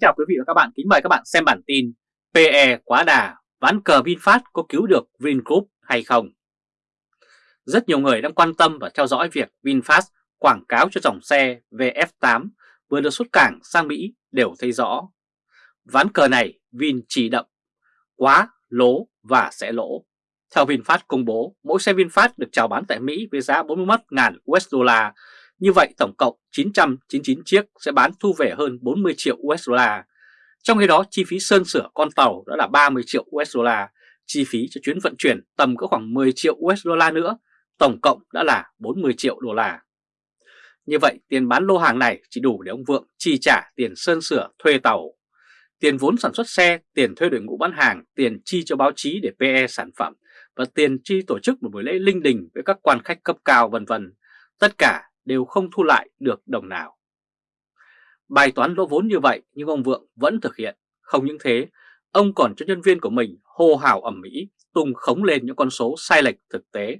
chào quý vị và các bạn, kính mời các bạn xem bản tin PE quá đà, ván cờ VinFast có cứu được Vingroup hay không? Rất nhiều người đang quan tâm và theo dõi việc VinFast quảng cáo cho dòng xe VF8 vừa được xuất cảng sang Mỹ đều thấy rõ. Ván cờ này Vin chỉ đậm, quá, lố và sẽ lỗ. Theo VinFast công bố, mỗi xe VinFast được chào bán tại Mỹ với giá 41.000 USD như vậy tổng cộng 999 chiếc sẽ bán thu về hơn 40 triệu USD. Trong khi đó chi phí sơn sửa con tàu đã là 30 triệu USD, chi phí cho chuyến vận chuyển tầm có khoảng 10 triệu USD nữa, tổng cộng đã là 40 triệu đô la. Như vậy tiền bán lô hàng này chỉ đủ để ông Vượng chi trả tiền sơn sửa thuê tàu, tiền vốn sản xuất xe, tiền thuê đội ngũ bán hàng, tiền chi cho báo chí để PE sản phẩm và tiền chi tổ chức một buổi lễ linh đình với các quan khách cấp cao vân vân. Tất cả đều không thu lại được đồng nào. Bài toán lỗ vốn như vậy nhưng ông Vượng vẫn thực hiện. Không những thế, ông còn cho nhân viên của mình hô hào ẩm mỹ tung khống lên những con số sai lệch thực tế.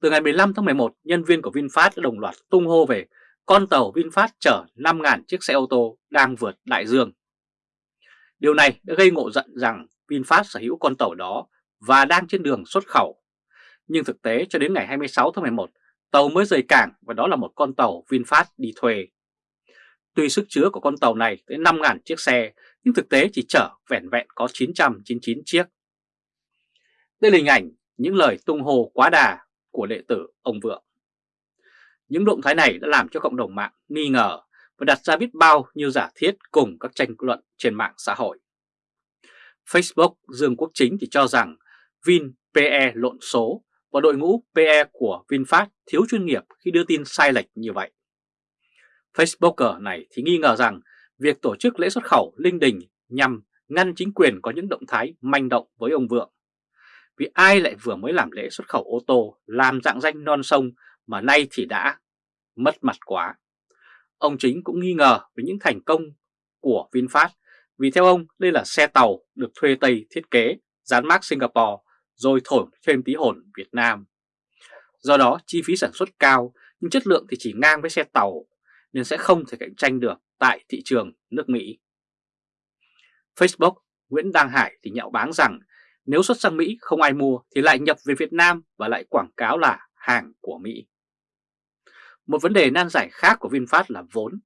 Từ ngày 15 tháng 11, nhân viên của VinFast đã đồng loạt tung hô về con tàu VinFast chở 5.000 chiếc xe ô tô đang vượt đại dương. Điều này đã gây ngộ giận rằng VinFast sở hữu con tàu đó và đang trên đường xuất khẩu. Nhưng thực tế cho đến ngày 26 tháng 11, Tàu mới rời cảng và đó là một con tàu VinFast đi thuê. Tuy sức chứa của con tàu này tới 5.000 chiếc xe, nhưng thực tế chỉ chở vẹn vẹn có 999 chiếc. Đây là hình ảnh những lời tung hồ quá đà của đệ tử ông Vượng. Những động thái này đã làm cho cộng đồng mạng nghi ngờ và đặt ra biết bao nhiêu giả thiết cùng các tranh luận trên mạng xã hội. Facebook Dương Quốc Chính thì cho rằng Vin PE lộn số và đội ngũ PE của VinFast thiếu chuyên nghiệp khi đưa tin sai lệch như vậy. Facebooker này thì nghi ngờ rằng việc tổ chức lễ xuất khẩu linh đình nhằm ngăn chính quyền có những động thái manh động với ông Vượng. Vì ai lại vừa mới làm lễ xuất khẩu ô tô làm dạng danh non sông mà nay thì đã mất mặt quá. Ông chính cũng nghi ngờ về những thành công của VinFast vì theo ông đây là xe tàu được thuê Tây thiết kế, dán mác Singapore rồi thổi thêm tí hồn Việt Nam. Do đó, chi phí sản xuất cao, nhưng chất lượng thì chỉ ngang với xe tàu, nên sẽ không thể cạnh tranh được tại thị trường nước Mỹ. Facebook, Nguyễn Đăng Hải thì nhạo báng rằng nếu xuất sang Mỹ không ai mua thì lại nhập về Việt Nam và lại quảng cáo là hàng của Mỹ. Một vấn đề nan giải khác của VinFast là vốn.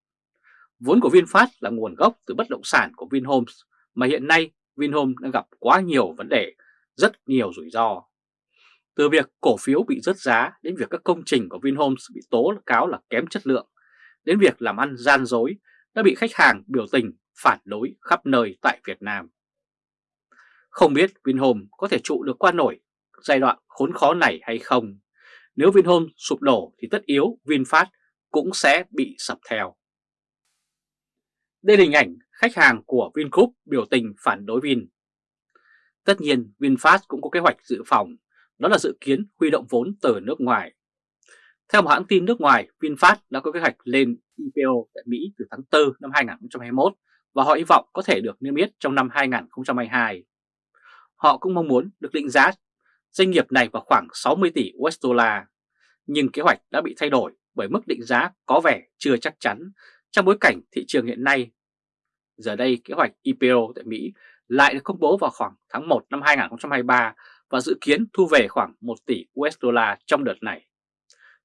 Vốn của VinFast là nguồn gốc từ bất động sản của Vinhomes, mà hiện nay Vinhomes đang gặp quá nhiều vấn đề rất nhiều rủi ro. Từ việc cổ phiếu bị rớt giá đến việc các công trình của Vinhomes bị tố cáo là kém chất lượng, đến việc làm ăn gian dối đã bị khách hàng biểu tình phản đối khắp nơi tại Việt Nam. Không biết Vinhomes có thể trụ được qua nổi giai đoạn khốn khó này hay không? Nếu Vinhomes sụp đổ thì tất yếu VinFast cũng sẽ bị sập theo. Đây là hình ảnh khách hàng của Vingroup biểu tình phản đối Vin. Tất nhiên VinFast cũng có kế hoạch dự phòng, đó là dự kiến huy động vốn từ nước ngoài. Theo một hãng tin nước ngoài, VinFast đã có kế hoạch lên IPO tại Mỹ từ tháng 4 năm 2021 và họ hy vọng có thể được niêm yết trong năm 2022. Họ cũng mong muốn được định giá doanh nghiệp này vào khoảng 60 tỷ USD, nhưng kế hoạch đã bị thay đổi bởi mức định giá có vẻ chưa chắc chắn trong bối cảnh thị trường hiện nay. Giờ đây kế hoạch IPO tại Mỹ lại được công bố vào khoảng tháng 1 năm 2023 và dự kiến thu về khoảng 1 tỷ USD trong đợt này.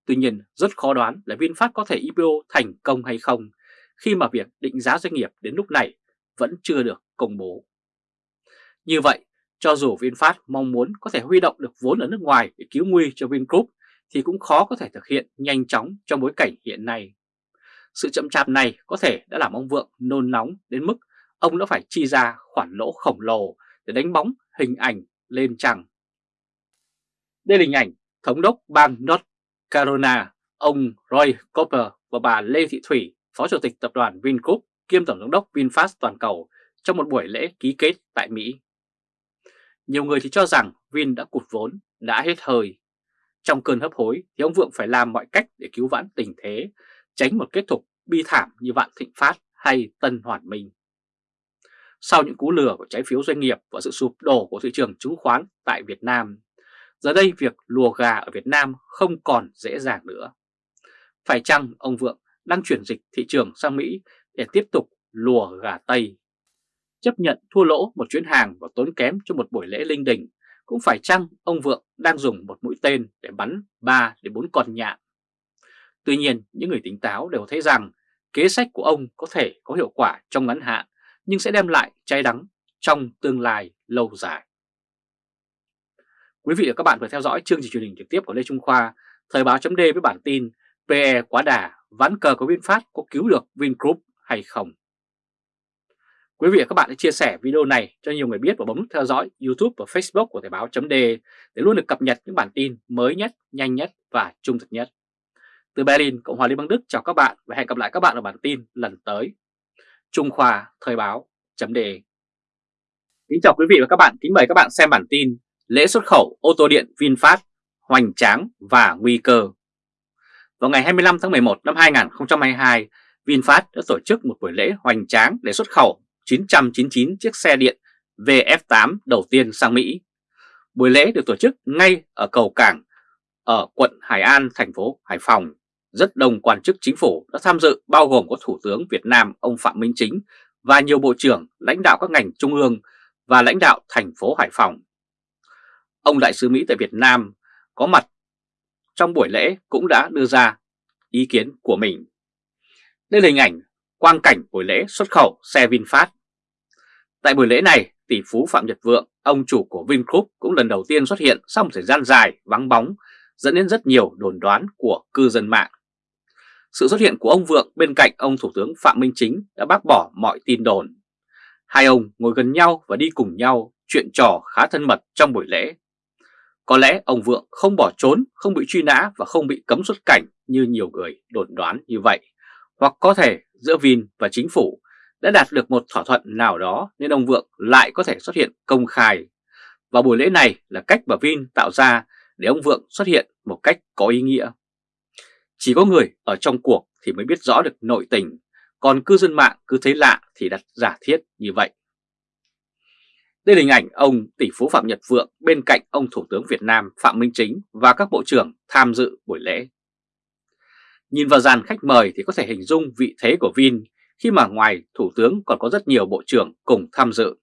Tuy nhiên, rất khó đoán là VinFast có thể IPO thành công hay không khi mà việc định giá doanh nghiệp đến lúc này vẫn chưa được công bố. Như vậy, cho dù VinFast mong muốn có thể huy động được vốn ở nước ngoài để cứu nguy cho Vingroup thì cũng khó có thể thực hiện nhanh chóng trong bối cảnh hiện nay. Sự chậm chạp này có thể đã làm ông Vượng nôn nóng đến mức ông đã phải chi ra khoản lỗ khổng lồ để đánh bóng hình ảnh lên trăng. Đây là hình ảnh Thống đốc bang North Carolina, ông Roy Cooper và bà Lê Thị Thủy, Phó Chủ tịch Tập đoàn Vingroup kiêm Tổng giám đốc VinFast toàn cầu trong một buổi lễ ký kết tại Mỹ. Nhiều người thì cho rằng Vin đã cụt vốn, đã hết hơi. Trong cơn hấp hối thì ông Vượng phải làm mọi cách để cứu vãn tình thế, tránh một kết thúc bi thảm như Vạn Thịnh Phát hay Tân Hoàn Minh. Sau những cú lừa của trái phiếu doanh nghiệp và sự sụp đổ của thị trường chứng khoán tại Việt Nam, giờ đây việc lùa gà ở Việt Nam không còn dễ dàng nữa. Phải chăng ông Vượng đang chuyển dịch thị trường sang Mỹ để tiếp tục lùa gà Tây. Chấp nhận thua lỗ một chuyến hàng và tốn kém cho một buổi lễ linh đình, cũng phải chăng ông Vượng đang dùng một mũi tên để bắn 3 đến 4 con nhạn. Tuy nhiên, những người tính táo đều thấy rằng kế sách của ông có thể có hiệu quả trong ngắn hạn, nhưng sẽ đem lại cháy đắng trong tương lai lâu dài. Quý vị và các bạn vừa theo dõi chương trình truyền hình trực tiếp của Lê Trung Khoa, Thời báo chấm với bản tin PE quá đà, ván cờ của VinFast có cứu được Vingroup hay không? Quý vị và các bạn hãy chia sẻ video này cho nhiều người biết và bấm nút theo dõi YouTube và Facebook của Thời báo chấm để luôn được cập nhật những bản tin mới nhất, nhanh nhất và trung thực nhất. Từ Berlin, Cộng hòa Liên bang Đức chào các bạn và hẹn gặp lại các bạn ở bản tin lần tới. Trung Khoa Thời báo chấm đề. Kính chào quý vị và các bạn, kính mời các bạn xem bản tin Lễ xuất khẩu ô tô điện VinFast hoành tráng và nguy cơ. Vào ngày 25 tháng 11 năm 2022, VinFast đã tổ chức một buổi lễ hoành tráng để xuất khẩu 999 chiếc xe điện VF8 đầu tiên sang Mỹ. Buổi lễ được tổ chức ngay ở cầu cảng ở quận Hải An, thành phố Hải Phòng. Rất đông quan chức chính phủ đã tham dự bao gồm có Thủ tướng Việt Nam ông Phạm Minh Chính và nhiều bộ trưởng, lãnh đạo các ngành trung ương và lãnh đạo thành phố Hải Phòng. Ông Đại sứ Mỹ tại Việt Nam có mặt trong buổi lễ cũng đã đưa ra ý kiến của mình. Đây là hình ảnh quang cảnh buổi lễ xuất khẩu xe VinFast. Tại buổi lễ này, tỷ phú Phạm Nhật Vượng, ông chủ của Vingroup cũng lần đầu tiên xuất hiện sau một thời gian dài vắng bóng, dẫn đến rất nhiều đồn đoán của cư dân mạng. Sự xuất hiện của ông Vượng bên cạnh ông Thủ tướng Phạm Minh Chính đã bác bỏ mọi tin đồn. Hai ông ngồi gần nhau và đi cùng nhau, chuyện trò khá thân mật trong buổi lễ. Có lẽ ông Vượng không bỏ trốn, không bị truy nã và không bị cấm xuất cảnh như nhiều người đồn đoán như vậy. Hoặc có thể giữa Vin và chính phủ đã đạt được một thỏa thuận nào đó nên ông Vượng lại có thể xuất hiện công khai. Và buổi lễ này là cách mà Vin tạo ra để ông Vượng xuất hiện một cách có ý nghĩa. Chỉ có người ở trong cuộc thì mới biết rõ được nội tình, còn cư dân mạng cứ thấy lạ thì đặt giả thiết như vậy. Đây là hình ảnh ông tỷ phú Phạm Nhật Vượng bên cạnh ông Thủ tướng Việt Nam Phạm Minh Chính và các bộ trưởng tham dự buổi lễ. Nhìn vào dàn khách mời thì có thể hình dung vị thế của Vin khi mà ngoài Thủ tướng còn có rất nhiều bộ trưởng cùng tham dự.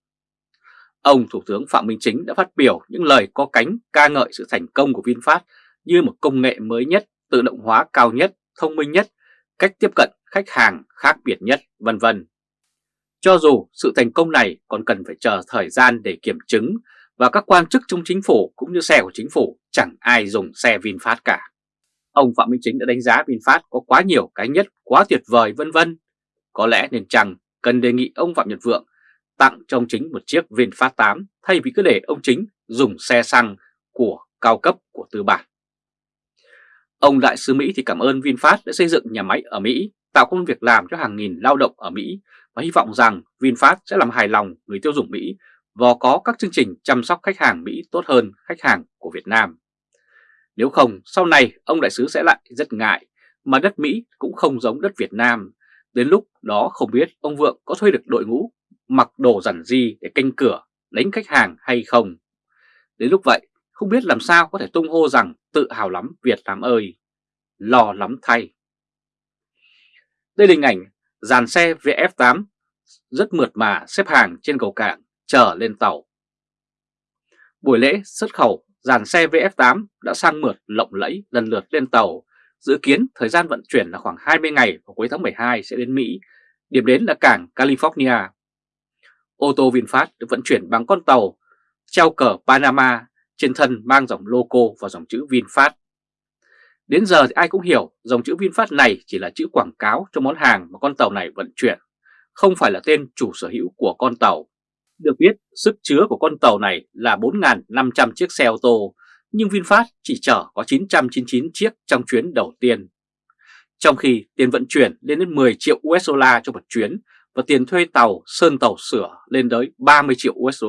Ông Thủ tướng Phạm Minh Chính đã phát biểu những lời có cánh ca ngợi sự thành công của VinFast như một công nghệ mới nhất, tự động hóa cao nhất, thông minh nhất, cách tiếp cận khách hàng khác biệt nhất, vân vân. Cho dù sự thành công này còn cần phải chờ thời gian để kiểm chứng và các quan chức trong chính phủ cũng như xe của chính phủ chẳng ai dùng xe VinFast cả. Ông Phạm Minh Chính đã đánh giá VinFast có quá nhiều cái nhất, quá tuyệt vời vân vân. Có lẽ nên chăng cần đề nghị ông Phạm Nhật Vượng tặng cho ông Chính một chiếc VinFast 8 thay vì cứ để ông Chính dùng xe xăng của cao cấp của tư bản. Ông Đại sứ Mỹ thì cảm ơn VinFast đã xây dựng nhà máy ở Mỹ, tạo công việc làm cho hàng nghìn lao động ở Mỹ và hy vọng rằng VinFast sẽ làm hài lòng người tiêu dùng Mỹ và có các chương trình chăm sóc khách hàng Mỹ tốt hơn khách hàng của Việt Nam. Nếu không, sau này ông đại sứ sẽ lại rất ngại, mà đất Mỹ cũng không giống đất Việt Nam. Đến lúc đó không biết ông Vượng có thuê được đội ngũ mặc đồ giản di để canh cửa, đánh khách hàng hay không. Đến lúc vậy, không biết làm sao có thể tung hô rằng tự hào lắm Việt Nam ơi, lo lắm thay. Đây là hình ảnh dàn xe VF8 rất mượt mà xếp hàng trên cầu cảng chờ lên tàu. Buổi lễ xuất khẩu dàn xe VF8 đã sang mượt lộng lẫy lần lượt lên tàu. Dự kiến thời gian vận chuyển là khoảng 20 ngày vào cuối tháng 12 sẽ đến Mỹ, điểm đến là cảng California. Ô tô VinFast được vận chuyển bằng con tàu treo cờ Panama trên thân mang dòng logo và dòng chữ VinFast. Đến giờ thì ai cũng hiểu dòng chữ VinFast này chỉ là chữ quảng cáo cho món hàng mà con tàu này vận chuyển, không phải là tên chủ sở hữu của con tàu. Được biết, sức chứa của con tàu này là 4.500 chiếc xe ô tô, nhưng VinFast chỉ chở có 999 chiếc trong chuyến đầu tiên. Trong khi tiền vận chuyển lên đến 10 triệu USD cho một chuyến và tiền thuê tàu, sơn tàu sửa lên tới 30 triệu USD.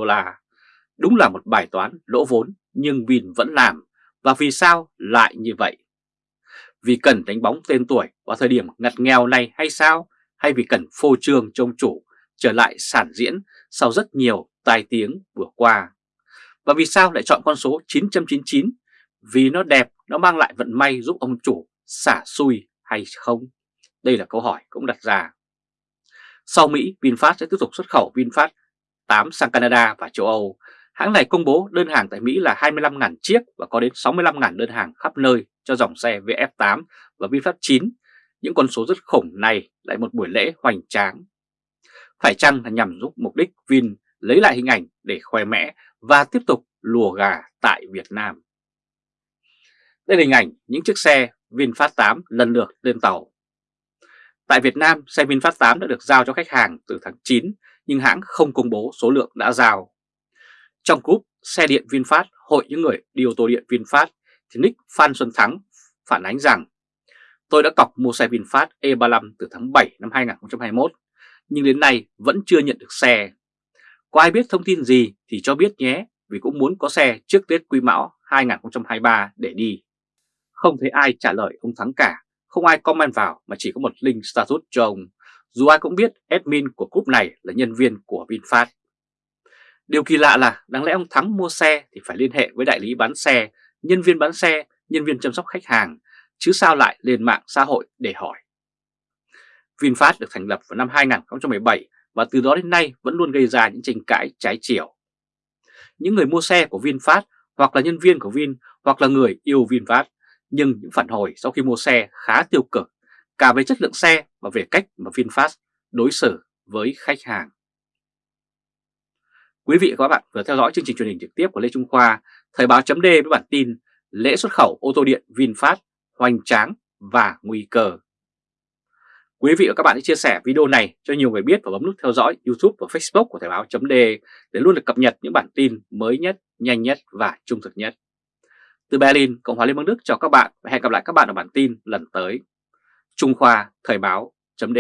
Đúng là một bài toán lỗ vốn nhưng Vin vẫn làm. Và vì sao lại như vậy? Vì cần đánh bóng tên tuổi vào thời điểm ngặt nghèo này hay sao? Hay vì cần phô trương trông chủ trở lại sản diễn sau rất nhiều tai tiếng vừa qua. Và vì sao lại chọn con số 999? Vì nó đẹp, nó mang lại vận may giúp ông chủ xả xui hay không? Đây là câu hỏi cũng đặt ra. Sau Mỹ, VinFast sẽ tiếp tục xuất khẩu VinFast 8 sang Canada và châu Âu. Hãng này công bố đơn hàng tại Mỹ là 25.000 chiếc và có đến 65.000 đơn hàng khắp nơi cho dòng xe VF8 và VinFast 9. Những con số rất khủng này lại một buổi lễ hoành tráng. Phải chăng là nhằm giúp mục đích Vin lấy lại hình ảnh để khoe mẽ và tiếp tục lùa gà tại Việt Nam? Đây là hình ảnh những chiếc xe VinFast 8 lần lượt lên tàu. Tại Việt Nam, xe VinFast 8 đã được giao cho khách hàng từ tháng 9 nhưng hãng không công bố số lượng đã giao. Trong group xe điện VinFast Hội những người đi ô tô điện VinFast thì Nick Phan Xuân Thắng phản ánh rằng Tôi đã cọc mua xe VinFast E35 từ tháng 7 năm 2021 nhưng đến nay vẫn chưa nhận được xe. Có ai biết thông tin gì thì cho biết nhé vì cũng muốn có xe trước Tết Quý Mão 2023 để đi. Không thấy ai trả lời ông Thắng cả, không ai comment vào mà chỉ có một link status cho ông. Dù ai cũng biết admin của group này là nhân viên của VinFast. Điều kỳ lạ là đáng lẽ ông Thắng mua xe thì phải liên hệ với đại lý bán xe, nhân viên bán xe, nhân viên chăm sóc khách hàng, chứ sao lại lên mạng xã hội để hỏi. VinFast được thành lập vào năm 2017 và từ đó đến nay vẫn luôn gây ra những tranh cãi trái chiều. Những người mua xe của VinFast hoặc là nhân viên của Vin hoặc là người yêu VinFast nhưng những phản hồi sau khi mua xe khá tiêu cực cả về chất lượng xe và về cách mà VinFast đối xử với khách hàng. Quý vị và các bạn vừa theo dõi chương trình truyền hình trực tiếp của Lê Trung Khoa, Thời báo chấm với bản tin lễ xuất khẩu ô tô điện VinFast hoành tráng và nguy cơ. Quý vị và các bạn hãy chia sẻ video này cho nhiều người biết và bấm nút theo dõi YouTube và Facebook của Thời báo chấm để luôn được cập nhật những bản tin mới nhất, nhanh nhất và trung thực nhất. Từ Berlin, Cộng hòa Liên bang Đức chào các bạn và hẹn gặp lại các bạn ở bản tin lần tới. Trung Khoa Thời báo chấm